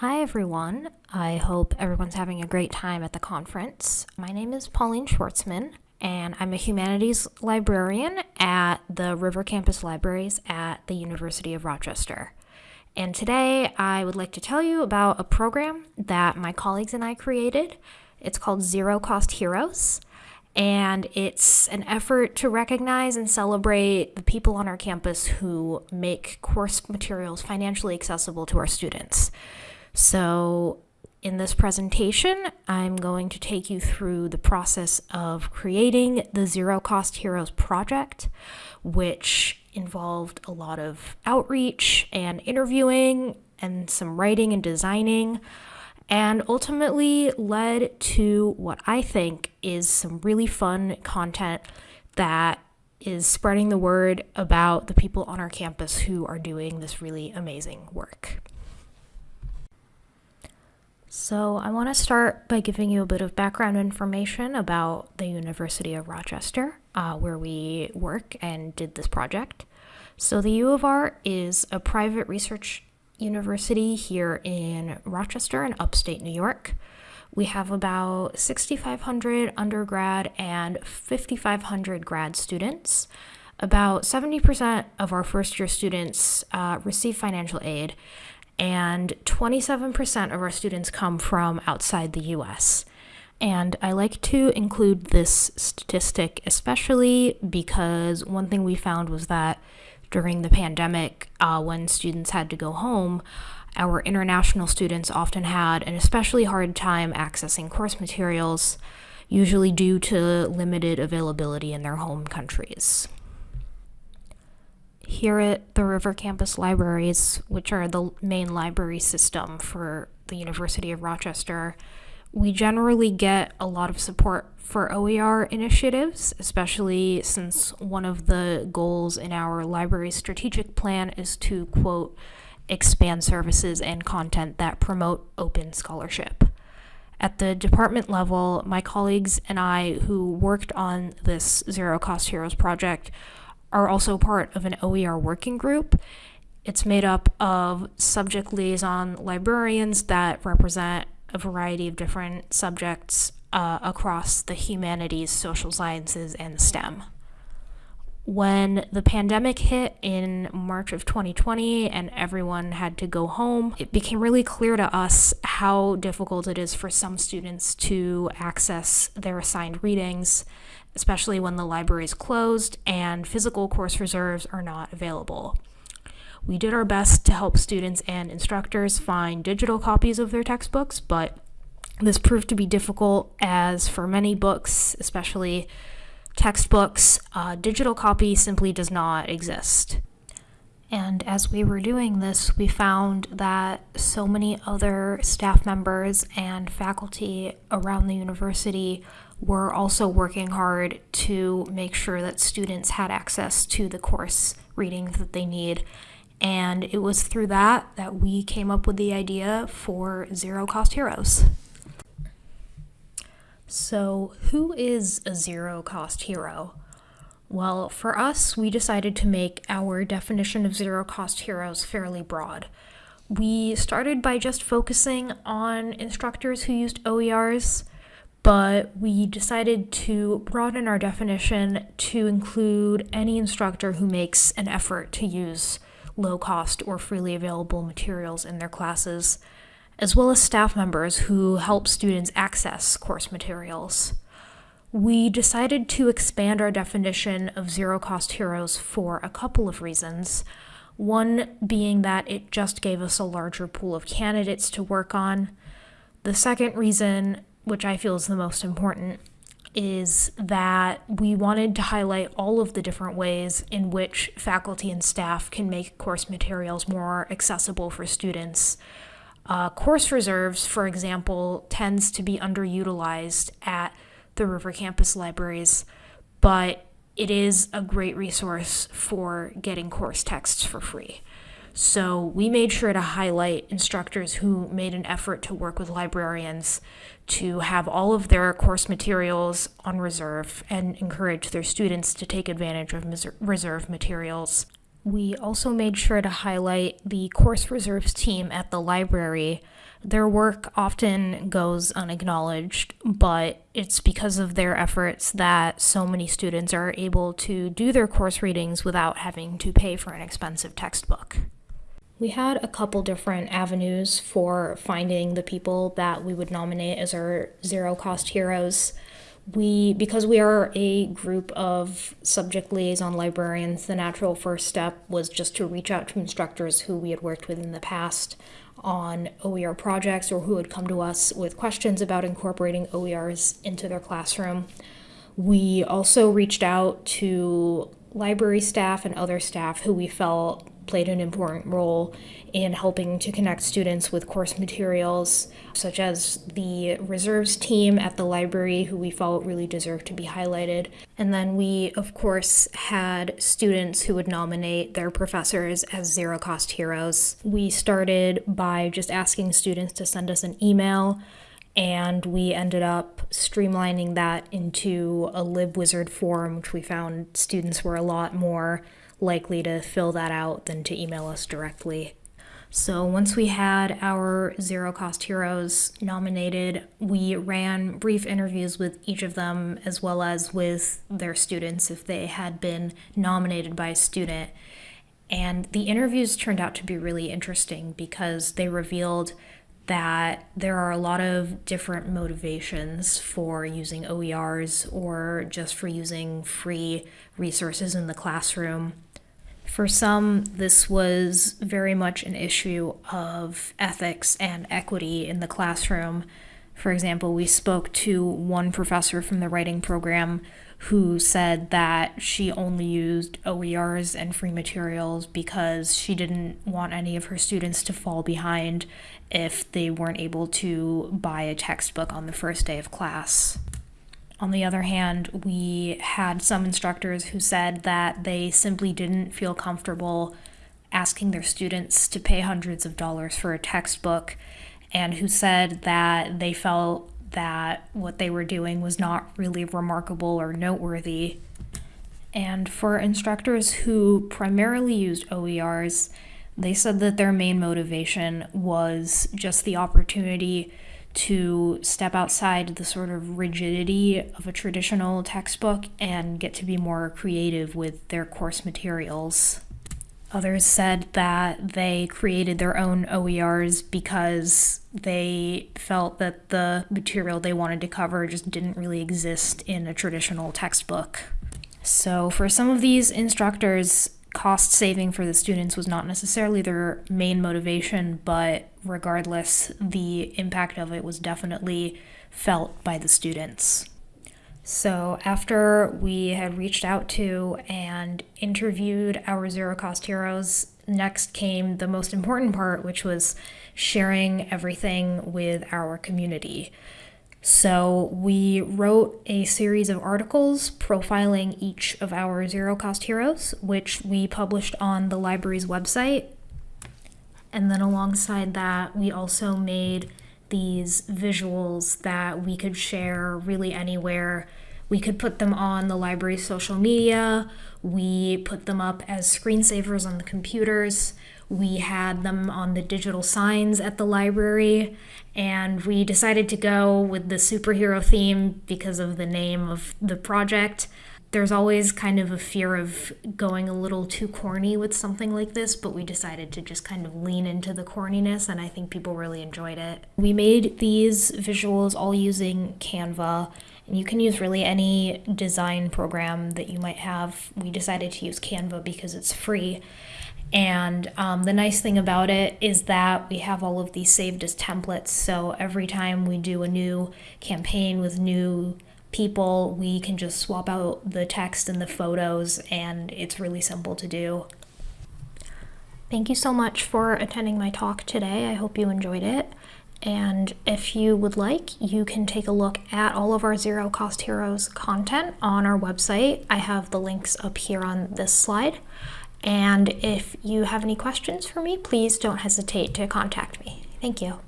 Hi, everyone. I hope everyone's having a great time at the conference. My name is Pauline Schwartzman, and I'm a humanities librarian at the River Campus Libraries at the University of Rochester. And today I would like to tell you about a program that my colleagues and I created. It's called Zero Cost Heroes, and it's an effort to recognize and celebrate the people on our campus who make course materials financially accessible to our students. So, in this presentation, I'm going to take you through the process of creating the Zero Cost Heroes project, which involved a lot of outreach and interviewing and some writing and designing, and ultimately led to what I think is some really fun content that is spreading the word about the people on our campus who are doing this really amazing work. So, I want to start by giving you a bit of background information about the University of Rochester, uh, where we work and did this project. So, the U of R is a private research university here in Rochester in upstate New York. We have about 6,500 undergrad and 5,500 grad students. About 70% of our first year students uh, receive financial aid, and 27% of our students come from outside the US. And I like to include this statistic especially because one thing we found was that during the pandemic, uh, when students had to go home, our international students often had an especially hard time accessing course materials, usually due to limited availability in their home countries here at the River Campus Libraries, which are the main library system for the University of Rochester, we generally get a lot of support for OER initiatives, especially since one of the goals in our library strategic plan is to, quote, expand services and content that promote open scholarship. At the department level, my colleagues and I, who worked on this Zero Cost Heroes project, are also part of an OER working group. It's made up of subject liaison librarians that represent a variety of different subjects uh, across the humanities, social sciences, and STEM. When the pandemic hit in March of 2020 and everyone had to go home, it became really clear to us how difficult it is for some students to access their assigned readings especially when the library is closed and physical course reserves are not available. We did our best to help students and instructors find digital copies of their textbooks, but this proved to be difficult as for many books, especially textbooks, a digital copy simply does not exist. And as we were doing this, we found that so many other staff members and faculty around the university were also working hard to make sure that students had access to the course readings that they need. And it was through that that we came up with the idea for Zero Cost Heroes. So, who is a zero cost hero? Well, for us, we decided to make our definition of zero cost heroes fairly broad. We started by just focusing on instructors who used OERs but we decided to broaden our definition to include any instructor who makes an effort to use low cost or freely available materials in their classes, as well as staff members who help students access course materials. We decided to expand our definition of zero cost heroes for a couple of reasons. One being that it just gave us a larger pool of candidates to work on. The second reason which I feel is the most important, is that we wanted to highlight all of the different ways in which faculty and staff can make course materials more accessible for students. Uh, course reserves, for example, tends to be underutilized at the River Campus libraries, but it is a great resource for getting course texts for free. So we made sure to highlight instructors who made an effort to work with librarians to have all of their course materials on reserve and encourage their students to take advantage of reserve materials. We also made sure to highlight the course reserves team at the library. Their work often goes unacknowledged, but it's because of their efforts that so many students are able to do their course readings without having to pay for an expensive textbook. We had a couple different avenues for finding the people that we would nominate as our zero cost heroes. We, because we are a group of subject liaison librarians, the natural first step was just to reach out to instructors who we had worked with in the past on OER projects or who had come to us with questions about incorporating OERs into their classroom. We also reached out to library staff and other staff who we felt played an important role in helping to connect students with course materials, such as the reserves team at the library, who we felt really deserved to be highlighted. And then we, of course, had students who would nominate their professors as zero cost heroes. We started by just asking students to send us an email and we ended up streamlining that into a LibWizard form, which we found students were a lot more likely to fill that out than to email us directly. So once we had our zero cost heroes nominated, we ran brief interviews with each of them as well as with their students if they had been nominated by a student. And the interviews turned out to be really interesting because they revealed that there are a lot of different motivations for using OERs or just for using free resources in the classroom. For some, this was very much an issue of ethics and equity in the classroom. For example, we spoke to one professor from the writing program who said that she only used OERs and free materials because she didn't want any of her students to fall behind if they weren't able to buy a textbook on the first day of class. On the other hand, we had some instructors who said that they simply didn't feel comfortable asking their students to pay hundreds of dollars for a textbook and who said that they felt that what they were doing was not really remarkable or noteworthy. And for instructors who primarily used OERs, they said that their main motivation was just the opportunity to step outside the sort of rigidity of a traditional textbook and get to be more creative with their course materials. Others said that they created their own OERs because they felt that the material they wanted to cover just didn't really exist in a traditional textbook. So, for some of these instructors, cost saving for the students was not necessarily their main motivation, but regardless, the impact of it was definitely felt by the students. So, after we had reached out to and interviewed our zero cost heroes, next came the most important part, which was sharing everything with our community. So, we wrote a series of articles profiling each of our zero cost heroes, which we published on the library's website. And then, alongside that, we also made these visuals that we could share really anywhere. We could put them on the library's social media, we put them up as screensavers on the computers. We had them on the digital signs at the library, and we decided to go with the superhero theme because of the name of the project. There's always kind of a fear of going a little too corny with something like this, but we decided to just kind of lean into the corniness, and I think people really enjoyed it. We made these visuals all using Canva, and you can use really any design program that you might have. We decided to use Canva because it's free. And um, the nice thing about it is that we have all of these saved as templates. So every time we do a new campaign with new people, we can just swap out the text and the photos, and it's really simple to do. Thank you so much for attending my talk today. I hope you enjoyed it. And if you would like, you can take a look at all of our Zero Cost Heroes content on our website. I have the links up here on this slide. And if you have any questions for me, please don't hesitate to contact me. Thank you.